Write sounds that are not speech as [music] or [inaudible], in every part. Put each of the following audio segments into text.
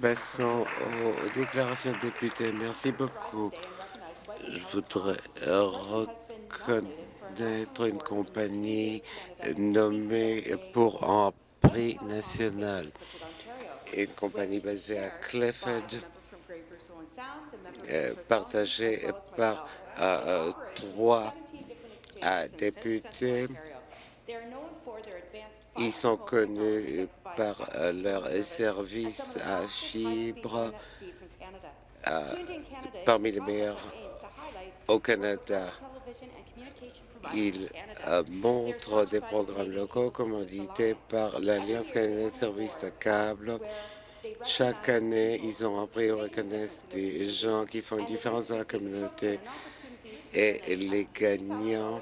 Passons aux déclarations de députés. Merci beaucoup. Je voudrais reconnaître une compagnie nommée pour un prix national. Une compagnie basée à Clifford, euh, partagée par euh, trois euh, députés. Ils sont connus par leur service à fibre parmi les meilleurs au Canada. Ils montrent des programmes locaux commandités par l'Alliance canadienne de services de câble. Chaque année, ils ont appris à reconnaître des gens qui font une différence dans la communauté et les gagnants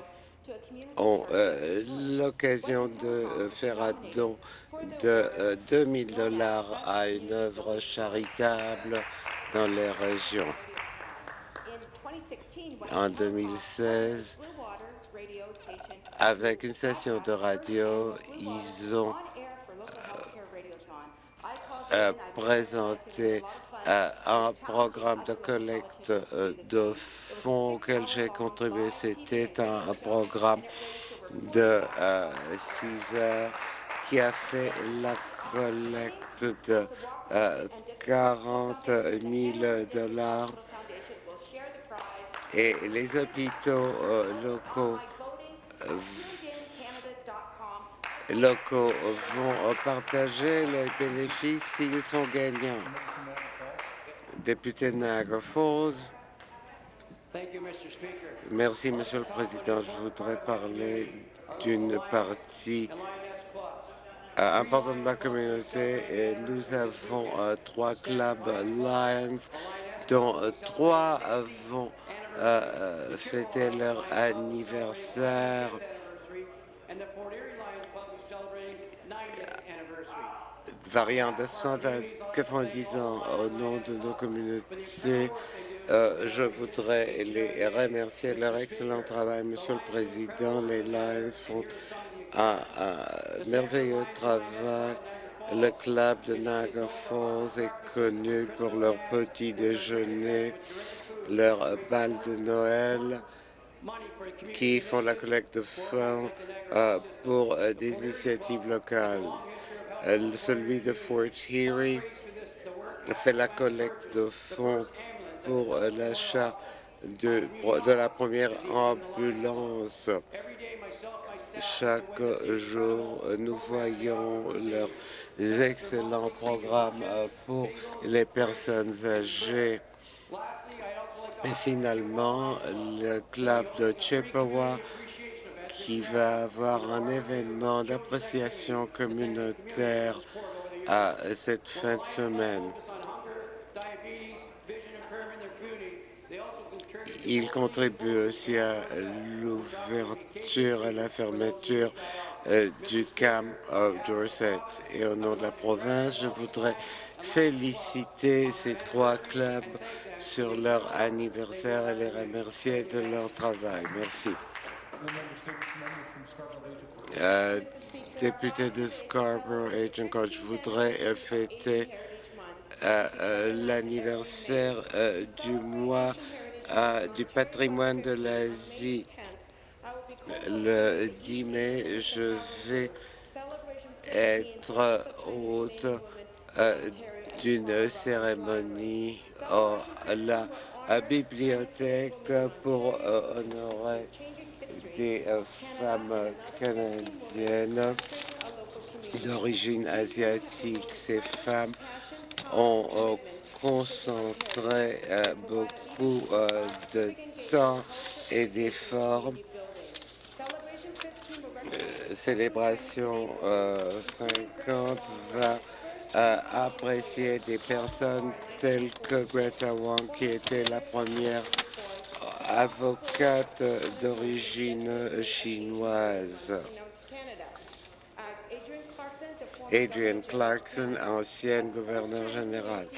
ont euh, l'occasion de euh, faire un don de 2000 euh, dollars à une œuvre charitable dans les régions. En 2016, avec une station de radio, ils ont présenté un programme de collecte de fonds auquel j'ai contribué. C'était un, programme de 6 heures qui a fait la collecte de 40 000 dollars et les hôpitaux locaux locaux vont partager les bénéfices s'ils sont gagnants. Député Niagara Falls. Merci, Monsieur le Président. Je voudrais parler d'une partie euh, importante de ma communauté. Et nous avons euh, trois clubs Lions, dont euh, trois vont fêter leur anniversaire. variant de 60 à 90 ans au nom de nos communautés. Euh, je voudrais les remercier de leur excellent travail, Monsieur le Président. Les Lions font un, merveilleux travail. Le club de Niagara Falls est connu pour leur petit déjeuner, leur bal de Noël, qui font la collecte de fonds euh, pour euh, des initiatives locales. Euh, celui de Fort Erie fait la collecte de fonds pour euh, l'achat de, de la première ambulance. Chaque jour, nous voyons leurs excellents programmes euh, pour les personnes âgées. Et finalement, le club de Chippewa qui va avoir un événement d'appréciation communautaire à cette fin de semaine. Il contribue aussi à l'ouverture et la fermeture euh, du camp of Dorset. Et au nom de la province, je voudrais féliciter ces trois clubs sur leur anniversaire et les remercier de leur travail. Merci. Euh, député de Scarborough, Agent Coach, je voudrais euh, fêter euh, l'anniversaire du mois du patrimoine de l'Asie. Le 10 mai, je vais être hôte d'une cérémonie à la bibliothèque pour honorer des euh, femmes canadiennes d'origine asiatique. Ces femmes ont euh, concentré euh, beaucoup de temps et d'efforts. Célébration 50 va apprécier des personnes telles que Greta Wang, qui était la première avocate d'origine chinoise. Adrian Clarkson, ancienne gouverneure générale.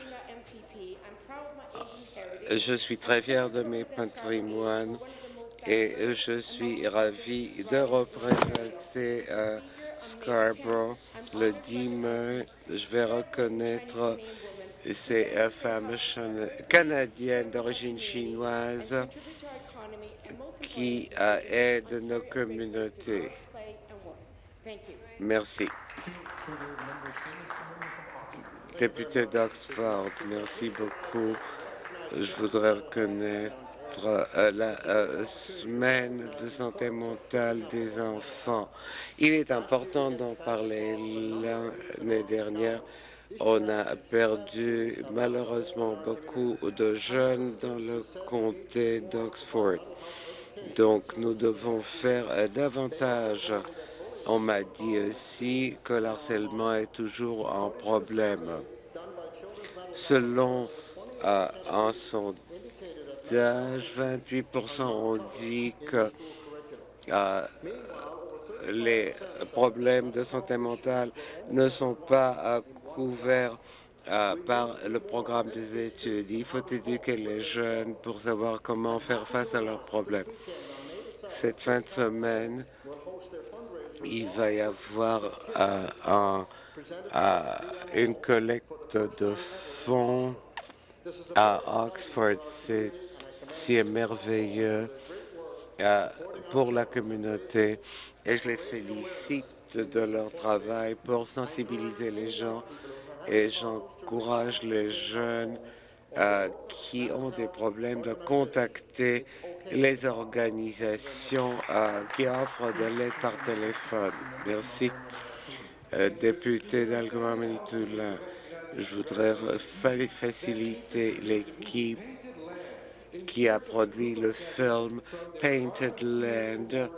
Je suis très fier de mes patrimoines et je suis ravi de représenter euh, Scarborough. Le 10 mai, je vais reconnaître ces euh, femmes canadiennes d'origine chinoise qui euh, aident nos communautés. Merci. Député d'Oxford, merci beaucoup. Je voudrais reconnaître euh, la euh, semaine de santé mentale des enfants. Il est important d'en parler. L'année dernière, on a perdu malheureusement beaucoup de jeunes dans le comté d'Oxford. Donc, nous devons faire euh, davantage. On m'a dit aussi que l'harcèlement est toujours un problème. Selon un sondage, 28% ont dit que euh, les problèmes de santé mentale ne sont pas euh, couverts euh, par le programme des études. Il faut éduquer les jeunes pour savoir comment faire face à leurs problèmes. Cette fin de semaine, il va y avoir une collecte de fonds à Oxford. C'est merveilleux euh, pour la communauté et je les félicite de leur travail pour sensibiliser les gens et j'encourage les jeunes euh, qui ont des problèmes de contacter les organisations euh, qui offrent de l'aide par téléphone. Merci. député d'Algoma je voudrais faciliter l'équipe qui a produit le film Painted Land,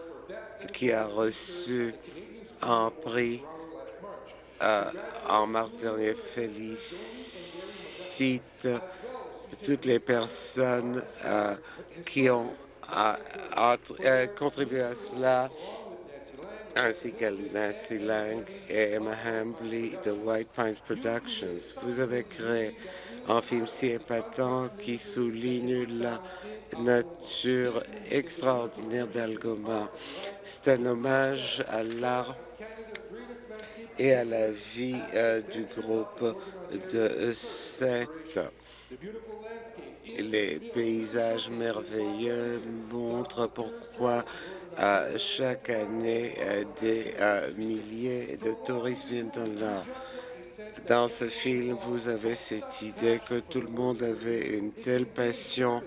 qui a reçu un prix euh, en mars dernier. Félicite toutes les personnes euh, qui ont euh, contribué à cela ainsi Nancy Lang et Emma Hambley de White Pines Productions. Vous avez créé un film si épatant qui souligne la nature extraordinaire d'Algoma. C'est un hommage à l'art et à la vie euh, du groupe de sept. Les paysages merveilleux montrent pourquoi euh, chaque année euh, des milliers de touristes viennent là. Dans ce film, vous avez cette idée que tout le monde avait une telle passion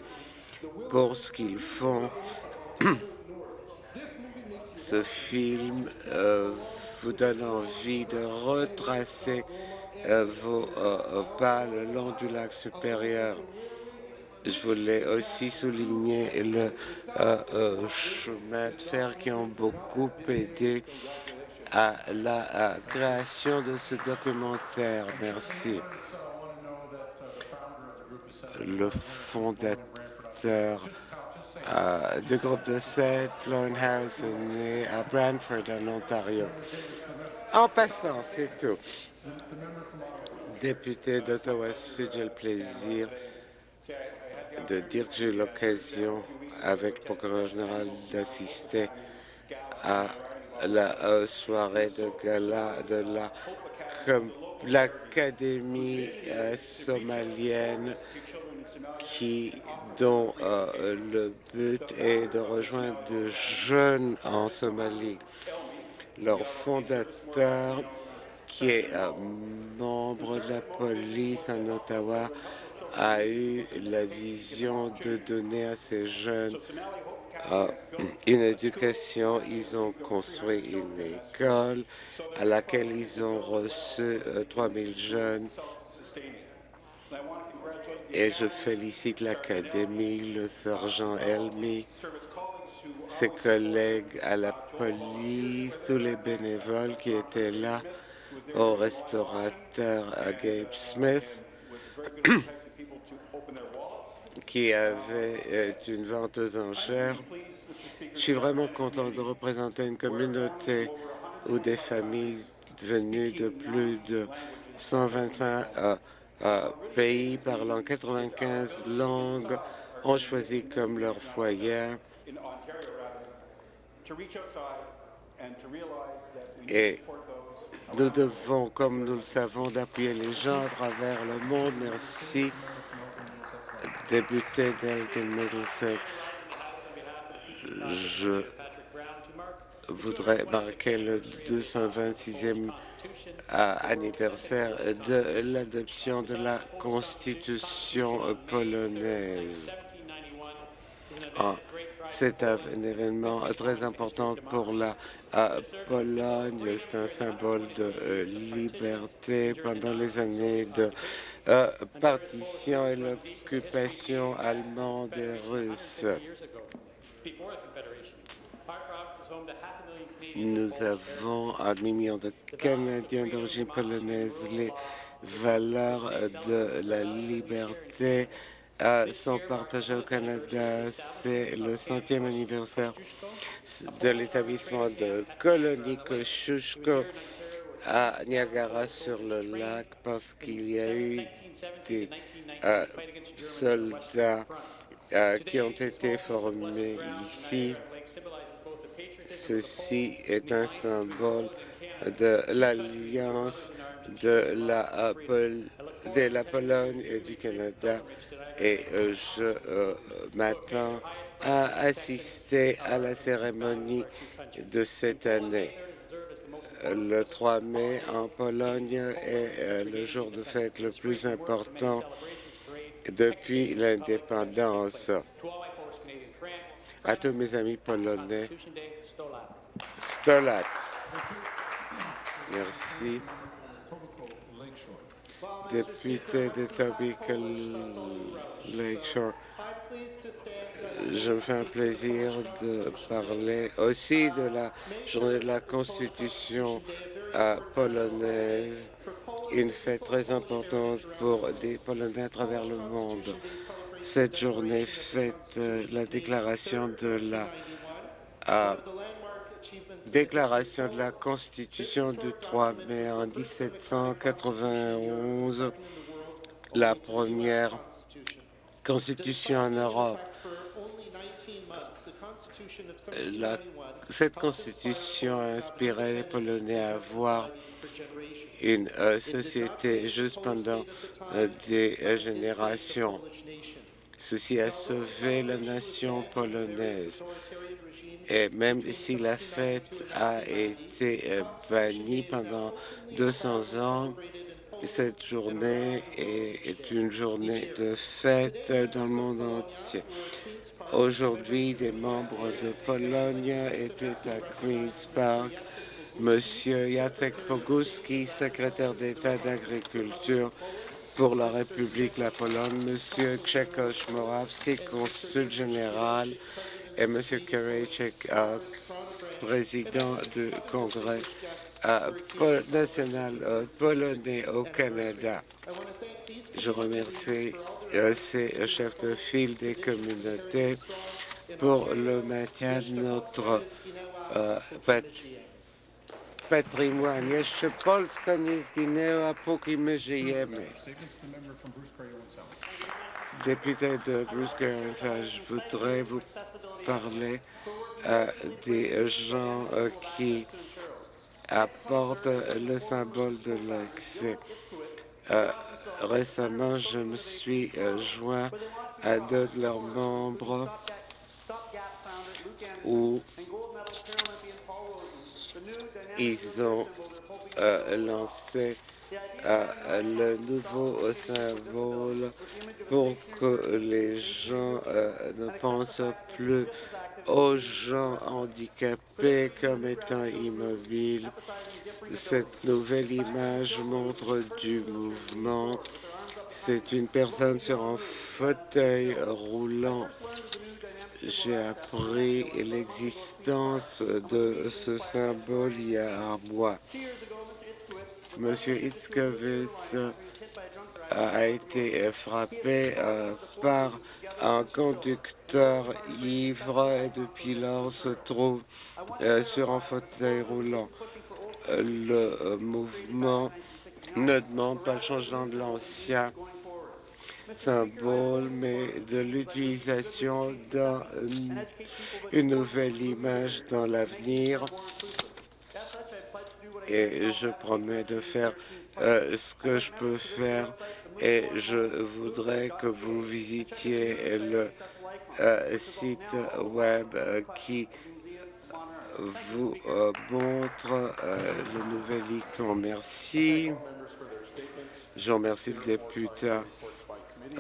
pour ce qu'ils font. [clears throat] ce film euh, vous donne envie de retracer euh, vos euh, pas le long du lac supérieur. Je voulais aussi souligner le chemin de fer qui ont beaucoup aidé à la création de ce documentaire. Merci. Le fondateur euh, du groupe de sept, Lauren Harrison, né à Brantford, en Ontario. En passant, c'est tout. Député d'Ottawa-Sud, j'ai le plaisir de dire que j'ai eu l'occasion, avec le procureur général, d'assister à la euh, soirée de gala de l'Académie euh, somalienne dont euh, le but est de rejoindre de jeunes en Somalie. Leur fondateur, qui est membre de la police en Ottawa, a eu la vision de donner à ces jeunes une éducation. Ils ont construit une école à laquelle ils ont reçu 3000 euh, jeunes. Et je félicite l'Académie, le sergent Elmi, ses collègues à la police, tous les bénévoles qui étaient là, au restaurateur à Gabe Smith, [clears throat] qui avait une vente aux enchères. Je suis vraiment content de représenter une communauté où des familles venues de plus de 125 euh, euh, pays parlant 95 langues ont choisi comme leur foyer Et nous devons, comme nous le savons, d'appuyer les gens à travers le monde. Merci, député d'Elgin Middlesex. Je voudrais marquer le 226e anniversaire de l'adoption de la Constitution polonaise. Ah, c'est un événement très important pour la Pologne. C'est un symbole de euh, liberté pendant les années de euh, partition et l'occupation allemande et russe. Nous avons un million de Canadiens d'origine polonaise. Les valeurs de la liberté euh, sont partagées au Canada. C'est le centième anniversaire de l'établissement de colonie Kosciuszko à Niagara-sur-le-Lac parce qu'il y a eu des euh, soldats euh, qui ont été formés ici. Ceci est un symbole de l'alliance de la, Pologne et du Canada et euh, je euh, m'attends à assister à la cérémonie de cette année. Le 3 mai en Pologne est euh, le jour de fête le plus important depuis l'indépendance. À tous mes amis polonais, Stolat. Merci. Député de Tobical Lakeshore, je me fais un plaisir de parler aussi de la journée de la Constitution polonaise, une fête très importante pour des Polonais à travers le monde. Cette journée fête euh, la déclaration de la Déclaration de la Constitution du 3 mai en 1791, la première Constitution en Europe. cette Constitution a inspiré les Polonais à avoir une euh, société juste pendant euh, des euh, générations. Ceci a sauvé la nation polonaise. Et même si la fête a été euh, bannie pendant 200 ans, cette journée est une journée de fête dans le monde entier. Aujourd'hui, des membres de Pologne étaient à Queen's Park. Monsieur Jacek Poguski, secrétaire d'État d'agriculture pour la République de la Pologne, Monsieur Grzegorz Morawski, consul général et M. Karejcik, président du Congrès national euh, polonais au Canada. Je remercie euh, ces chefs de file des communautés pour le maintien de notre euh, patrimoine. Jeszcze Polska nie zginęła, póki my żyjemy. Député de Bruce je voudrais vous parler euh, des gens euh, qui apportent le symbole de l'accès? Euh, récemment, je me suis joint à deux de leurs membres ils ont lancé le nouveau symbole pour que les gens euh, ne pensent plus aux gens handicapés comme étant immobiles. Cette nouvelle image montre du mouvement. C'est une personne sur un fauteuil roulant. J'ai appris l'existence de ce symbole il y a un mois. Monsieur Itzkovitz a été frappé euh, par un conducteur ivre et depuis lors se trouve euh, sur un fauteuil roulant. Le euh, mouvement ne demande pas le changement de l'ancien symbole, mais de l'utilisation d'une nouvelle image dans l'avenir et je promets de faire euh, ce que je peux faire et je voudrais que vous visitiez le euh, site web euh, qui vous montre le nouvel icône. Merci. Je remercie le député Merci.